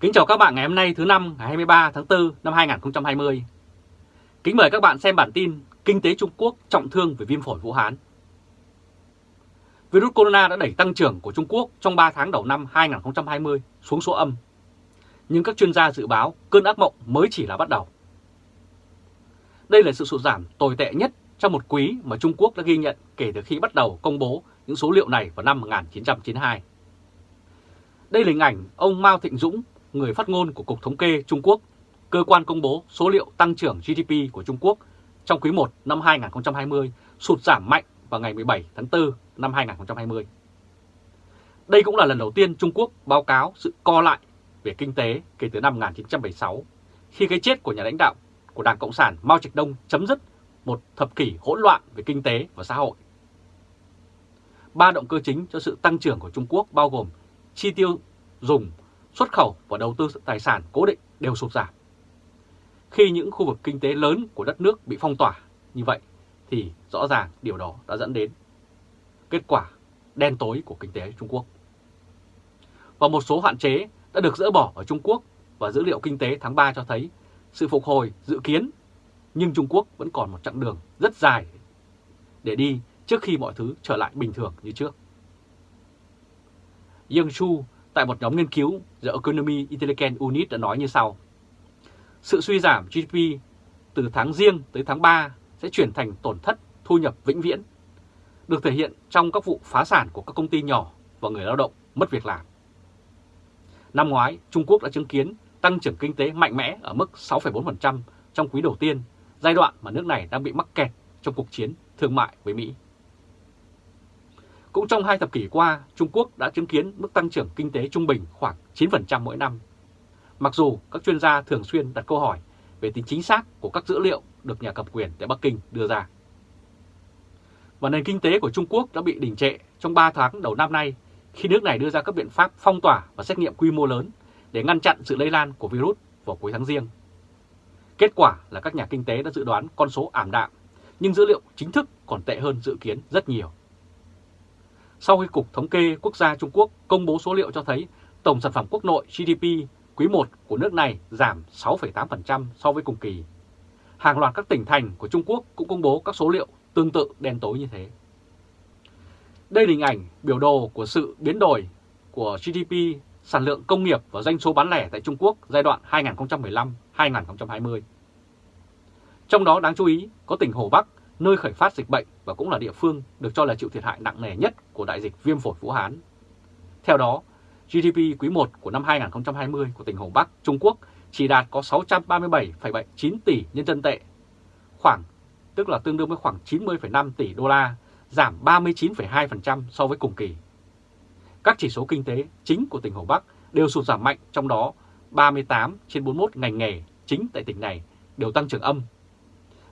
Kính chào các bạn ngày hôm nay thứ năm ngày 23 tháng 4 năm 2020. Kính mời các bạn xem bản tin Kinh tế Trung Quốc trọng thương về viêm phổi Vũ Hán. Virus corona đã đẩy tăng trưởng của Trung Quốc trong 3 tháng đầu năm 2020 xuống số âm. Nhưng các chuyên gia dự báo cơn ác mộng mới chỉ là bắt đầu. Đây là sự sụt giảm tồi tệ nhất trong một quý mà Trung Quốc đã ghi nhận kể từ khi bắt đầu công bố những số liệu này vào năm 1992. Đây là hình ảnh ông Mao Thịnh Dũng, người phát ngôn của Cục Thống kê Trung Quốc, cơ quan công bố số liệu tăng trưởng GDP của Trung Quốc trong quý 1 năm 2020 sụt giảm mạnh vào ngày 17 tháng 4 năm 2020. Đây cũng là lần đầu tiên Trung Quốc báo cáo sự co lại về kinh tế kể từ năm 1976, khi cái chết của nhà lãnh đạo của Đảng Cộng sản Mao Trạch Đông chấm dứt một thập kỷ hỗn loạn về kinh tế và xã hội. Ba động cơ chính cho sự tăng trưởng của Trung Quốc bao gồm chi tiêu dùng, xuất khẩu và đầu tư tài sản cố định đều sụt giảm. Khi những khu vực kinh tế lớn của đất nước bị phong tỏa như vậy thì rõ ràng điều đó đã dẫn đến kết quả đen tối của kinh tế Trung Quốc. Và một số hạn chế đã được dỡ bỏ ở Trung Quốc và dữ liệu kinh tế tháng 3 cho thấy sự phục hồi dự kiến, nhưng Trung Quốc vẫn còn một chặng đường rất dài để đi trước khi mọi thứ trở lại bình thường như trước. Yang Chu tại một nhóm nghiên cứu The Economy Intelligence Unit đã nói như sau. Sự suy giảm GDP từ tháng riêng tới tháng 3 sẽ chuyển thành tổn thất thu nhập vĩnh viễn, được thể hiện trong các vụ phá sản của các công ty nhỏ và người lao động mất việc làm. Năm ngoái, Trung Quốc đã chứng kiến tăng trưởng kinh tế mạnh mẽ ở mức 6,4% trong quý đầu tiên, giai đoạn mà nước này đang bị mắc kẹt trong cuộc chiến thương mại với Mỹ. Cũng trong hai thập kỷ qua, Trung Quốc đã chứng kiến mức tăng trưởng kinh tế trung bình khoảng 9% mỗi năm. Mặc dù các chuyên gia thường xuyên đặt câu hỏi về tính chính xác của các dữ liệu được nhà cầm quyền tại Bắc Kinh đưa ra. Và nền kinh tế của Trung Quốc đã bị đình trệ trong 3 tháng đầu năm nay khi nước này đưa ra các biện pháp phong tỏa và xét nghiệm quy mô lớn để ngăn chặn sự lây lan của virus vào cuối tháng riêng. Kết quả là các nhà kinh tế đã dự đoán con số ảm đạm, nhưng dữ liệu chính thức còn tệ hơn dự kiến rất nhiều. Sau khi Cục Thống kê Quốc gia Trung Quốc công bố số liệu cho thấy tổng sản phẩm quốc nội GDP quý 1 của nước này giảm 6,8% so với cùng kỳ. Hàng loạt các tỉnh thành của Trung Quốc cũng công bố các số liệu tương tự đen tối như thế. Đây là hình ảnh biểu đồ của sự biến đổi của GDP, sản lượng công nghiệp và doanh số bán lẻ tại Trung Quốc giai đoạn 2015-2020. Trong đó đáng chú ý có tỉnh Hồ Bắc nơi khởi phát dịch bệnh và cũng là địa phương được cho là chịu thiệt hại nặng nề nhất của đại dịch viêm phổi Vũ Hán. Theo đó, GDP quý 1 của năm 2020 của tỉnh Hồ Bắc, Trung Quốc chỉ đạt có 637,9 tỷ nhân dân tệ, khoảng tức là tương đương với khoảng 90,5 tỷ đô la, giảm 39,2% so với cùng kỳ. Các chỉ số kinh tế chính của tỉnh Hồ Bắc đều sụt giảm mạnh, trong đó 38 trên 41 ngành nghề chính tại tỉnh này đều tăng trưởng âm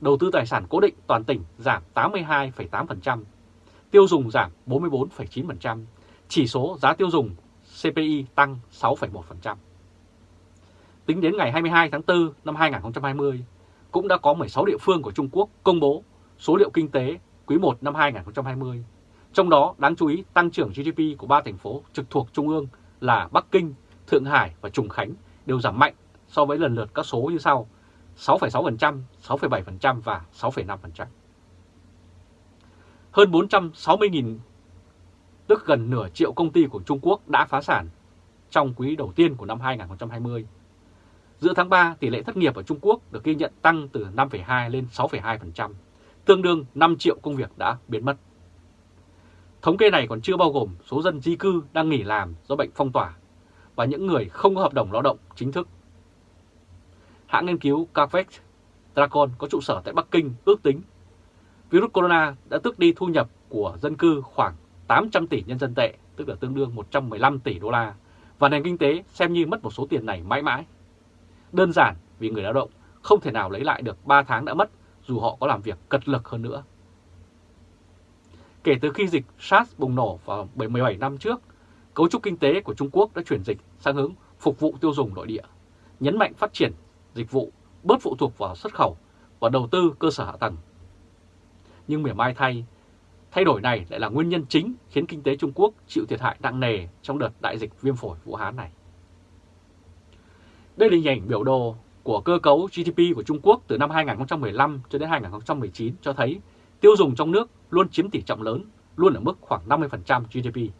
đầu tư tài sản cố định toàn tỉnh giảm 82,8%, tiêu dùng giảm 44,9%, chỉ số giá tiêu dùng CPI tăng 6,1%. Tính đến ngày 22 tháng 4 năm 2020, cũng đã có 16 địa phương của Trung Quốc công bố số liệu kinh tế quý 1 năm 2020. Trong đó đáng chú ý tăng trưởng GDP của ba thành phố trực thuộc Trung ương là Bắc Kinh, Thượng Hải và Trùng Khánh đều giảm mạnh so với lần lượt các số như sau 6,6%, 6,7% và 6,5%. Hơn 460.000, tức gần nửa triệu công ty của Trung Quốc đã phá sản trong quý đầu tiên của năm 2020. Giữa tháng 3, tỷ lệ thất nghiệp ở Trung Quốc được ghi nhận tăng từ 5,2 lên 6,2%, tương đương 5 triệu công việc đã biến mất. Thống kê này còn chưa bao gồm số dân di cư đang nghỉ làm do bệnh phong tỏa và những người không có hợp đồng lao động chính thức hãng nghiên cứu Carvex Dragon có trụ sở tại Bắc Kinh ước tính virus corona đã tước đi thu nhập của dân cư khoảng 800 tỷ nhân dân tệ, tức là tương đương 115 tỷ đô la, và nền kinh tế xem như mất một số tiền này mãi mãi. Đơn giản vì người lao động không thể nào lấy lại được 3 tháng đã mất dù họ có làm việc cật lực hơn nữa. Kể từ khi dịch SARS bùng nổ vào 17 năm trước, cấu trúc kinh tế của Trung Quốc đã chuyển dịch sang hướng phục vụ tiêu dùng nội địa, nhấn mạnh phát triển dịch vụ, bớt phụ thuộc vào xuất khẩu và đầu tư cơ sở hạ tầng. Nhưng mỉa mai thay, thay đổi này lại là nguyên nhân chính khiến kinh tế Trung Quốc chịu thiệt hại nặng nề trong đợt đại dịch viêm phổi Vũ Hán này. Đây là hình ảnh biểu đồ của cơ cấu GDP của Trung Quốc từ năm 2015 cho đến 2019 cho thấy tiêu dùng trong nước luôn chiếm tỷ trọng lớn, luôn ở mức khoảng 50% GDP.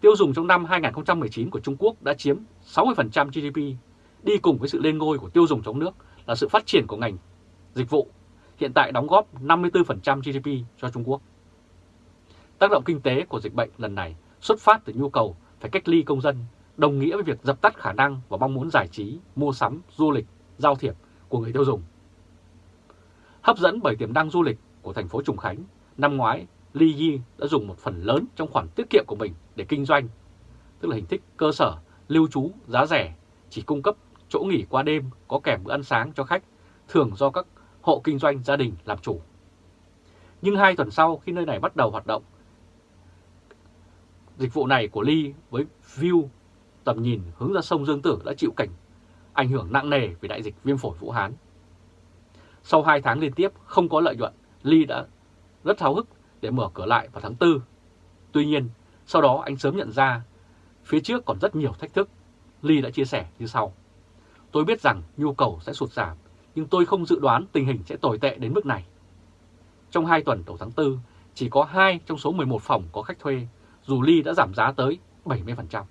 Tiêu dùng trong năm 2019 của Trung Quốc đã chiếm 60% GDP, đi cùng với sự lên ngôi của tiêu dùng trong nước là sự phát triển của ngành dịch vụ, hiện tại đóng góp 54% GDP cho Trung Quốc. Tác động kinh tế của dịch bệnh lần này xuất phát từ nhu cầu phải cách ly công dân, đồng nghĩa với việc dập tắt khả năng và mong muốn giải trí, mua sắm, du lịch, giao thiệp của người tiêu dùng. Hấp dẫn bởi tiềm năng du lịch của thành phố Trùng Khánh, năm ngoái Li Yi đã dùng một phần lớn trong khoản tiết kiệm của mình để kinh doanh, tức là hình thức cơ sở, lưu trú, giá rẻ, chỉ cung cấp chỗ nghỉ qua đêm có kèm bữa ăn sáng cho khách, thường do các hộ kinh doanh gia đình làm chủ. Nhưng hai tuần sau khi nơi này bắt đầu hoạt động, dịch vụ này của Ly với view tầm nhìn hướng ra sông Dương Tử đã chịu cảnh ảnh hưởng nặng nề vì đại dịch viêm phổi Vũ Hán. Sau 2 tháng liên tiếp không có lợi nhuận, Ly đã rất háo hức để mở cửa lại vào tháng 4. Tuy nhiên, sau đó anh sớm nhận ra phía trước còn rất nhiều thách thức. Ly đã chia sẻ như sau. Tôi biết rằng nhu cầu sẽ sụt giảm, nhưng tôi không dự đoán tình hình sẽ tồi tệ đến mức này. Trong 2 tuần đầu tháng 4, chỉ có 2 trong số 11 phòng có khách thuê, dù Ly đã giảm giá tới 70%.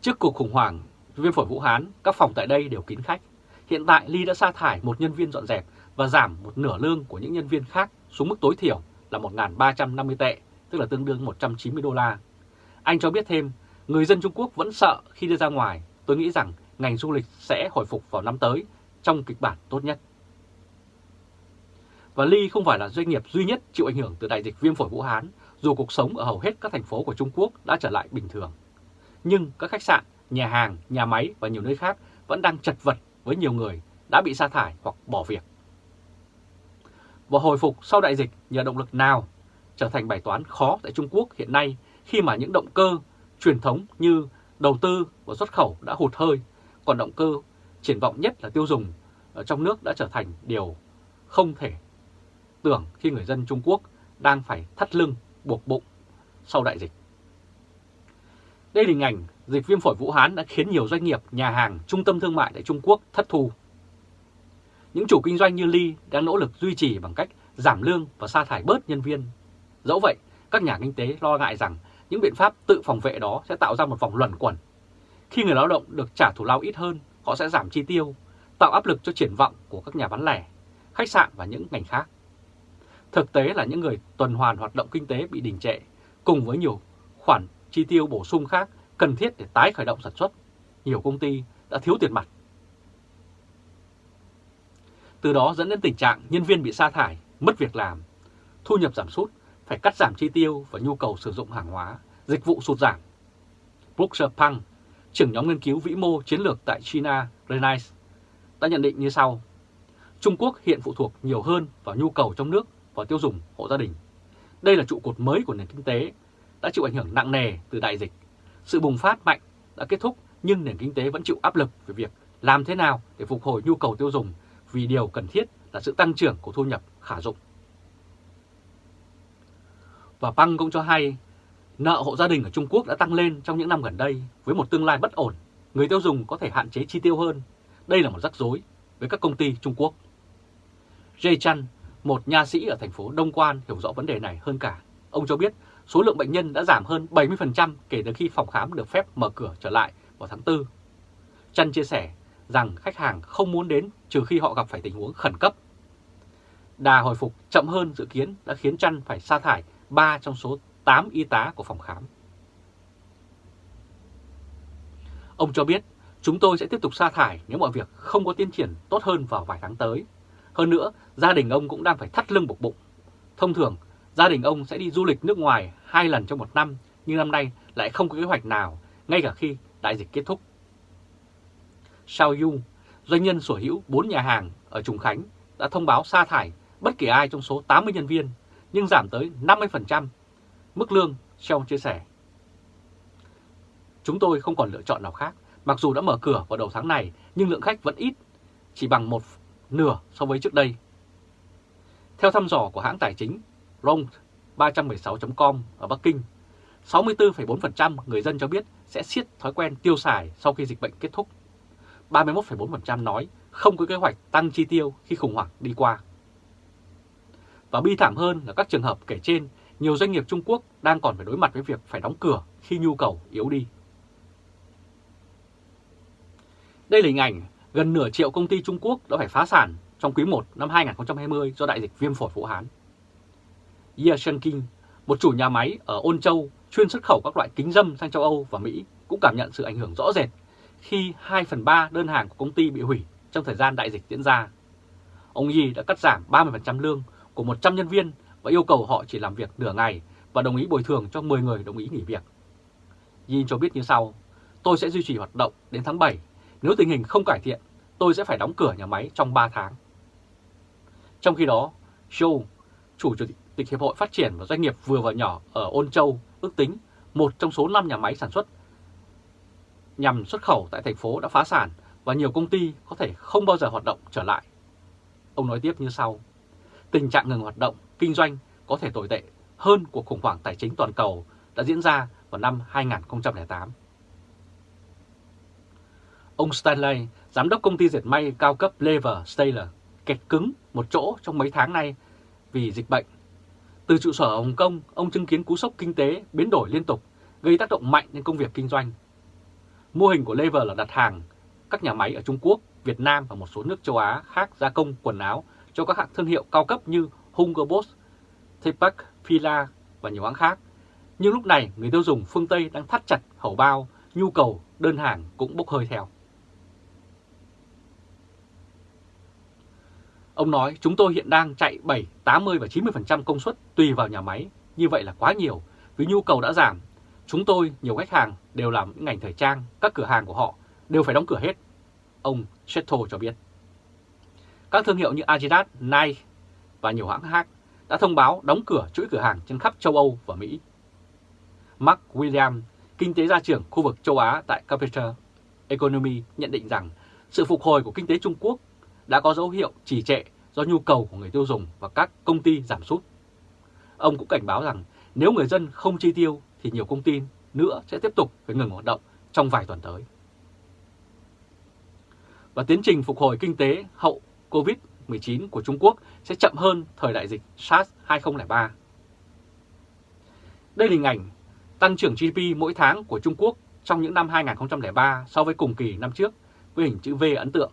Trước cuộc khủng hoảng viêm phổi Vũ Hán, các phòng tại đây đều kín khách. Hiện tại Ly đã sa thải một nhân viên dọn dẹp và giảm một nửa lương của những nhân viên khác xuống mức tối thiểu là 1.350 tệ, tức là tương đương 190 đô la. Anh cho biết thêm, người dân Trung Quốc vẫn sợ khi đi ra ngoài. Tôi nghĩ rằng ngành du lịch sẽ hồi phục vào năm tới trong kịch bản tốt nhất. Và Ly không phải là doanh nghiệp duy nhất chịu ảnh hưởng từ đại dịch viêm phổi Vũ Hán, dù cuộc sống ở hầu hết các thành phố của Trung Quốc đã trở lại bình thường. Nhưng các khách sạn, nhà hàng, nhà máy và nhiều nơi khác vẫn đang chật vật với nhiều người đã bị sa thải hoặc bỏ việc. Và hồi phục sau đại dịch nhờ động lực nào trở thành bài toán khó tại Trung Quốc hiện nay khi mà những động cơ truyền thống như đầu tư và xuất khẩu đã hụt hơi, còn động cơ triển vọng nhất là tiêu dùng ở trong nước đã trở thành điều không thể tưởng khi người dân Trung Quốc đang phải thắt lưng buộc bụng sau đại dịch. Đây là hình ảnh dịch viêm phổi Vũ Hán đã khiến nhiều doanh nghiệp, nhà hàng, trung tâm thương mại tại Trung Quốc thất thu. Những chủ kinh doanh như Ly đang nỗ lực duy trì bằng cách giảm lương và sa thải bớt nhân viên. Dẫu vậy, các nhà kinh tế lo ngại rằng những biện pháp tự phòng vệ đó sẽ tạo ra một vòng luẩn quẩn. Khi người lao động được trả thù lao ít hơn, họ sẽ giảm chi tiêu, tạo áp lực cho triển vọng của các nhà bán lẻ, khách sạn và những ngành khác. Thực tế là những người tuần hoàn hoạt động kinh tế bị đình trệ, cùng với nhiều khoản chi tiêu bổ sung khác cần thiết để tái khởi động sản xuất. Nhiều công ty đã thiếu tiền mặt. Từ đó dẫn đến tình trạng nhân viên bị sa thải, mất việc làm, thu nhập giảm sút, phải cắt giảm chi tiêu và nhu cầu sử dụng hàng hóa, dịch vụ sụt giảm. Brooks Pang, trưởng nhóm nghiên cứu vĩ mô chiến lược tại China Renaissance, đã nhận định như sau. Trung Quốc hiện phụ thuộc nhiều hơn vào nhu cầu trong nước và tiêu dùng hộ gia đình. Đây là trụ cột mới của nền kinh tế, đã chịu ảnh hưởng nặng nề từ đại dịch. Sự bùng phát mạnh đã kết thúc nhưng nền kinh tế vẫn chịu áp lực về việc làm thế nào để phục hồi nhu cầu tiêu dùng vì điều cần thiết là sự tăng trưởng của thu nhập khả dụng. Và Pang cũng cho hay, nợ hộ gia đình ở Trung Quốc đã tăng lên trong những năm gần đây với một tương lai bất ổn. Người tiêu dùng có thể hạn chế chi tiêu hơn. Đây là một rắc rối với các công ty Trung Quốc. Jay Chan, một nha sĩ ở thành phố Đông Quan hiểu rõ vấn đề này hơn cả. Ông cho biết số lượng bệnh nhân đã giảm hơn 70% kể từ khi phòng khám được phép mở cửa trở lại vào tháng 4. Chan chia sẻ rằng khách hàng không muốn đến trừ khi họ gặp phải tình huống khẩn cấp. Đà hồi phục chậm hơn dự kiến đã khiến Chan phải sa thải 3 trong số 8 y tá của phòng khám. Ông cho biết, chúng tôi sẽ tiếp tục sa thải nếu mọi việc không có tiến triển tốt hơn vào vài tháng tới. Hơn nữa, gia đình ông cũng đang phải thắt lưng buộc bụng. Thông thường, gia đình ông sẽ đi du lịch nước ngoài hai lần trong một năm, nhưng năm nay lại không có kế hoạch nào, ngay cả khi đại dịch kết thúc. Sao Yu, doanh nhân sở hữu 4 nhà hàng ở Trùng Khánh, đã thông báo sa thải bất kỳ ai trong số 80 nhân viên, nhưng giảm tới 50% mức lương, trong chia sẻ. Chúng tôi không còn lựa chọn nào khác, mặc dù đã mở cửa vào đầu tháng này, nhưng lượng khách vẫn ít, chỉ bằng một nửa so với trước đây. Theo thăm dò của hãng tài chính Rong 316.com ở Bắc Kinh, 64,4% người dân cho biết sẽ siết thói quen tiêu xài sau khi dịch bệnh kết thúc. 31,4% nói không có kế hoạch tăng chi tiêu khi khủng hoảng đi qua. Và bi thảm hơn là các trường hợp kể trên, nhiều doanh nghiệp Trung Quốc đang còn phải đối mặt với việc phải đóng cửa khi nhu cầu yếu đi. Đây là hình ảnh gần nửa triệu công ty Trung Quốc đã phải phá sản trong quý 1 năm 2020 do đại dịch viêm phổi Vũ Hán. Ye Shenking, một chủ nhà máy ở Ôn Châu chuyên xuất khẩu các loại kính dâm sang châu Âu và Mỹ cũng cảm nhận sự ảnh hưởng rõ rệt khi 2 phần 3 đơn hàng của công ty bị hủy trong thời gian đại dịch diễn ra. Ông Yi đã cắt giảm 30% lương của 100 nhân viên và yêu cầu họ chỉ làm việc nửa ngày và đồng ý bồi thường cho 10 người đồng ý nghỉ việc. Yin cho biết như sau, tôi sẽ duy trì hoạt động đến tháng 7. Nếu tình hình không cải thiện, tôi sẽ phải đóng cửa nhà máy trong 3 tháng. Trong khi đó, Zhou, chủ tịch Hiệp hội Phát triển và Doanh nghiệp vừa và nhỏ ở Ôn Châu, ước tính một trong số 5 nhà máy sản xuất nhằm xuất khẩu tại thành phố đã phá sản và nhiều công ty có thể không bao giờ hoạt động trở lại. Ông nói tiếp như sau, tình trạng ngừng hoạt động, kinh doanh có thể tồi tệ hơn cuộc khủng hoảng tài chính toàn cầu đã diễn ra vào năm 2008. Ông Stanley, giám đốc công ty dệt may cao cấp Lever Staler, kẹt cứng một chỗ trong mấy tháng nay vì dịch bệnh. Từ trụ sở ở Hồng Kông, ông chứng kiến cú sốc kinh tế biến đổi liên tục, gây tác động mạnh đến công việc kinh doanh. Mô hình của Lever là đặt hàng các nhà máy ở Trung Quốc, Việt Nam và một số nước châu Á khác gia công quần áo cho các hãng thương hiệu cao cấp như Hugo Boss, Tepak, Fila và nhiều hãng khác. Nhưng lúc này người tiêu dùng phương Tây đang thắt chặt hầu bao, nhu cầu đơn hàng cũng bốc hơi theo. Ông nói chúng tôi hiện đang chạy 7, 80 và 90% công suất tùy vào nhà máy. Như vậy là quá nhiều vì nhu cầu đã giảm. Chúng tôi, nhiều khách hàng đều làm những ngành thời trang, các cửa hàng của họ đều phải đóng cửa hết. Ông Chetto cho biết. Các thương hiệu như Adidas, Nike và nhiều hãng khác đã thông báo đóng cửa chuỗi cửa hàng trên khắp châu Âu và Mỹ. Mark William, kinh tế gia trưởng khu vực châu Á tại Capital Economy nhận định rằng sự phục hồi của kinh tế Trung Quốc đã có dấu hiệu trì trệ do nhu cầu của người tiêu dùng và các công ty giảm sút. Ông cũng cảnh báo rằng nếu người dân không chi tiêu thì nhiều công ty nữa sẽ tiếp tục phải ngừng hoạt động trong vài tuần tới. Và tiến trình phục hồi kinh tế hậu Covid. COVID-19 của Trung Quốc sẽ chậm hơn thời đại dịch SARS 2003. Đây là hình ảnh tăng trưởng GDP mỗi tháng của Trung Quốc trong những năm 2003 so với cùng kỳ năm trước với hình chữ V ấn tượng.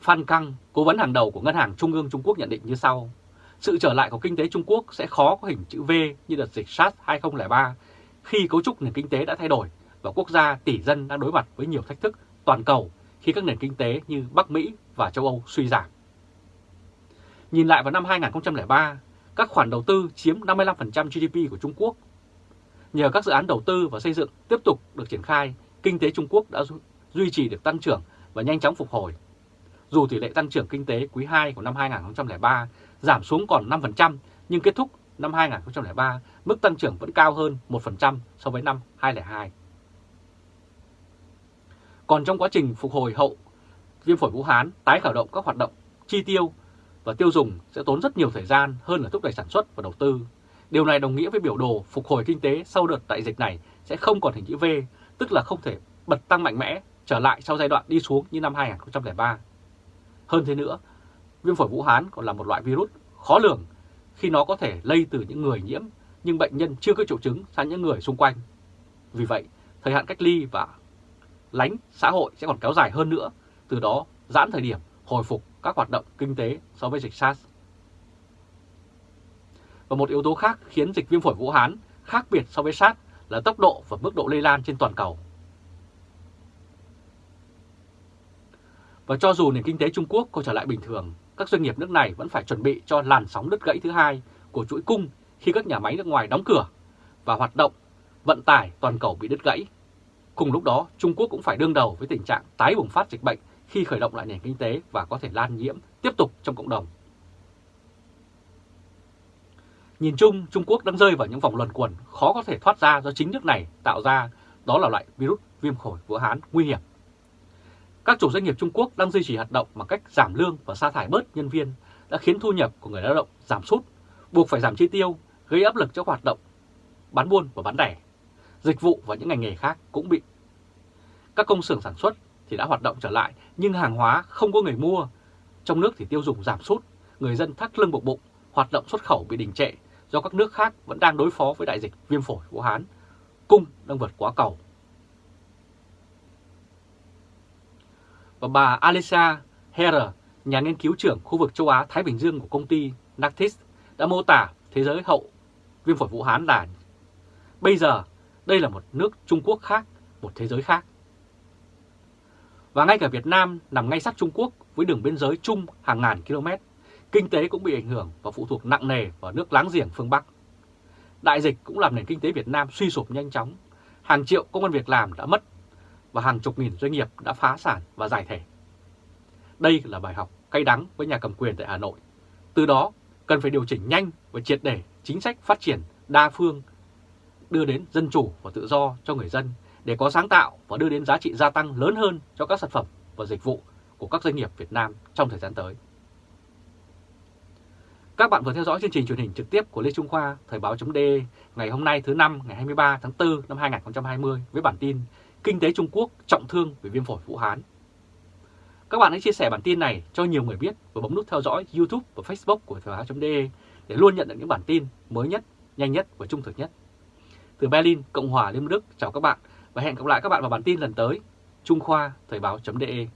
Phan Căng, cố vấn hàng đầu của Ngân hàng Trung ương Trung Quốc nhận định như sau. Sự trở lại của kinh tế Trung Quốc sẽ khó có hình chữ V như đợt dịch SARS 2003 khi cấu trúc nền kinh tế đã thay đổi và quốc gia tỷ dân đang đối mặt với nhiều thách thức toàn cầu khi các nền kinh tế như Bắc Mỹ và châu Âu suy giảm. Nhìn lại vào năm 2003, các khoản đầu tư chiếm 55% GDP của Trung Quốc. Nhờ các dự án đầu tư và xây dựng tiếp tục được triển khai, kinh tế Trung Quốc đã duy trì được tăng trưởng và nhanh chóng phục hồi. Dù tỷ lệ tăng trưởng kinh tế quý 2 của năm 2003 giảm xuống còn 5%, nhưng kết thúc năm 2003 mức tăng trưởng vẫn cao hơn 1% so với năm 2002. Còn trong quá trình phục hồi hậu viêm phổi Vũ Hán tái khởi động các hoạt động chi tiêu và tiêu dùng sẽ tốn rất nhiều thời gian hơn là thúc đẩy sản xuất và đầu tư. Điều này đồng nghĩa với biểu đồ phục hồi kinh tế sau đợt đại dịch này sẽ không còn hình chữ V, tức là không thể bật tăng mạnh mẽ trở lại sau giai đoạn đi xuống như năm 2003. Hơn thế nữa, viêm phổi Vũ Hán còn là một loại virus khó lường khi nó có thể lây từ những người nhiễm nhưng bệnh nhân chưa có triệu chứng sang những người xung quanh. Vì vậy, thời hạn cách ly và lánh xã hội sẽ còn kéo dài hơn nữa, từ đó giãn thời điểm hồi phục các hoạt động kinh tế so với dịch SARS. Và một yếu tố khác khiến dịch viêm phổi Vũ Hán khác biệt so với SARS là tốc độ và mức độ lây lan trên toàn cầu. Và cho dù nền kinh tế Trung Quốc có trở lại bình thường, các doanh nghiệp nước này vẫn phải chuẩn bị cho làn sóng đứt gãy thứ hai của chuỗi cung khi các nhà máy nước ngoài đóng cửa và hoạt động vận tải toàn cầu bị đứt gãy. Cùng lúc đó, Trung Quốc cũng phải đương đầu với tình trạng tái bùng phát dịch bệnh khi khởi động lại nền kinh tế và có thể lan nhiễm tiếp tục trong cộng đồng. Nhìn chung, Trung Quốc đang rơi vào những vòng luẩn quẩn khó có thể thoát ra do chính nước này tạo ra, đó là loại virus viêm phổi Vũ Hán nguy hiểm. Các chủ doanh nghiệp Trung Quốc đang duy trì hoạt động bằng cách giảm lương và sa thải bớt nhân viên đã khiến thu nhập của người lao động giảm sút, buộc phải giảm chi tiêu, gây áp lực cho hoạt động bán buôn và bán lẻ dịch vụ và những ngành nghề khác cũng bị. Các công xưởng sản xuất thì đã hoạt động trở lại nhưng hàng hóa không có người mua. Trong nước thì tiêu dùng giảm sút, người dân thắt lưng buộc bụng, hoạt động xuất khẩu bị đình trệ do các nước khác vẫn đang đối phó với đại dịch viêm phổi Vũ Hán. Cung đang vượt quá cầu. Và bà Alisa Herer, nhà nghiên cứu trưởng khu vực châu Á-Thái Bình Dương của công ty Nactis đã mô tả thế giới hậu viêm phổi Vũ Hán là bây giờ đây là một nước Trung Quốc khác, một thế giới khác. Và ngay cả Việt Nam nằm ngay sát Trung Quốc với đường biên giới chung hàng ngàn km, kinh tế cũng bị ảnh hưởng và phụ thuộc nặng nề vào nước láng giềng phương Bắc. Đại dịch cũng làm nền kinh tế Việt Nam suy sụp nhanh chóng, hàng triệu công an việc làm đã mất và hàng chục nghìn doanh nghiệp đã phá sản và giải thể. Đây là bài học cay đắng với nhà cầm quyền tại Hà Nội. Từ đó, cần phải điều chỉnh nhanh và triệt để chính sách phát triển đa phương, đưa đến dân chủ và tự do cho người dân để có sáng tạo và đưa đến giá trị gia tăng lớn hơn cho các sản phẩm và dịch vụ của các doanh nghiệp Việt Nam trong thời gian tới. Các bạn vừa theo dõi chương trình truyền hình trực tiếp của Lê Trung Khoa, Thời Báo D ngày hôm nay thứ năm ngày 23 tháng 4 năm 2020 với bản tin Kinh tế Trung Quốc trọng thương vì viêm phổi Vũ Hán. Các bạn hãy chia sẻ bản tin này cho nhiều người biết và bấm nút theo dõi YouTube và Facebook của Thời Báo D để luôn nhận được những bản tin mới nhất, nhanh nhất và trung thực nhất. Từ Berlin, Cộng hòa Liên bang Đức, chào các bạn và hẹn gặp lại các bạn vào bản tin lần tới. Trung Khoa Thời báo.de